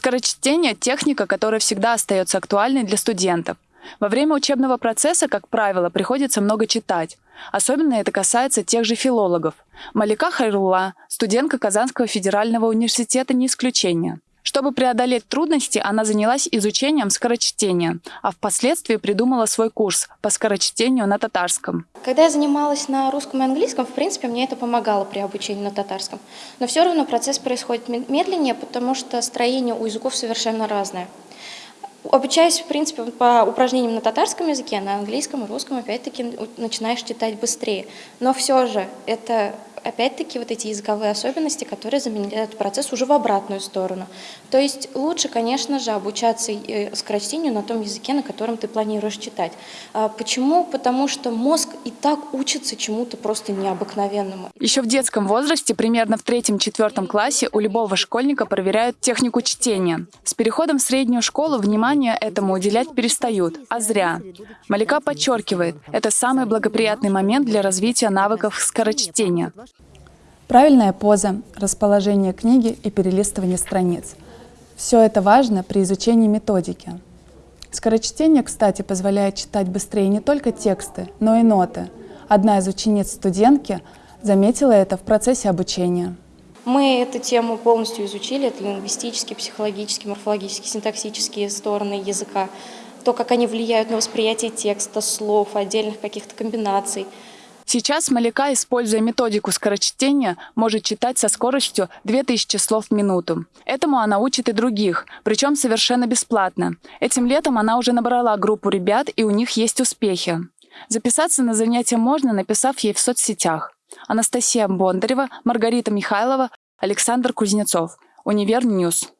Скорочтение – техника, которая всегда остается актуальной для студентов. Во время учебного процесса, как правило, приходится много читать. Особенно это касается тех же филологов. Малика Хайрула, студентка Казанского федерального университета, не исключение. Чтобы преодолеть трудности, она занялась изучением скорочтения, а впоследствии придумала свой курс по скорочтению на татарском. Когда я занималась на русском и английском, в принципе, мне это помогало при обучении на татарском. Но все равно процесс происходит медленнее, потому что строение у языков совершенно разное. Обучаясь, в принципе, по упражнениям на татарском языке, на английском и русском, опять-таки, начинаешь читать быстрее. Но все же это опять-таки вот эти языковые особенности, которые заменяют процесс уже в обратную сторону. То есть лучше, конечно же, обучаться э, скорочтению на том языке, на котором ты планируешь читать. А почему? Потому что мозг и так учится чему-то просто необыкновенному. Еще в детском возрасте, примерно в третьем-четвертом классе, у любого школьника проверяют технику чтения. С переходом в среднюю школу внимание этому уделять перестают, а зря. Малика подчеркивает, это самый благоприятный момент для развития навыков скорочтения. Правильная поза, расположение книги и перелистывание страниц. Все это важно при изучении методики. Скорочтение, кстати, позволяет читать быстрее не только тексты, но и ноты. Одна из учениц студентки заметила это в процессе обучения. Мы эту тему полностью изучили, это лингвистические, психологические, морфологические, синтаксические стороны языка, то, как они влияют на восприятие текста, слов, отдельных каких-то комбинаций – Сейчас Малика, используя методику скорочтения, может читать со скоростью 2000 слов в минуту. Этому она учит и других, причем совершенно бесплатно. Этим летом она уже набрала группу ребят, и у них есть успехи. Записаться на занятия можно, написав ей в соцсетях. Анастасия Бондарева, Маргарита Михайлова, Александр Кузнецов. Univer News.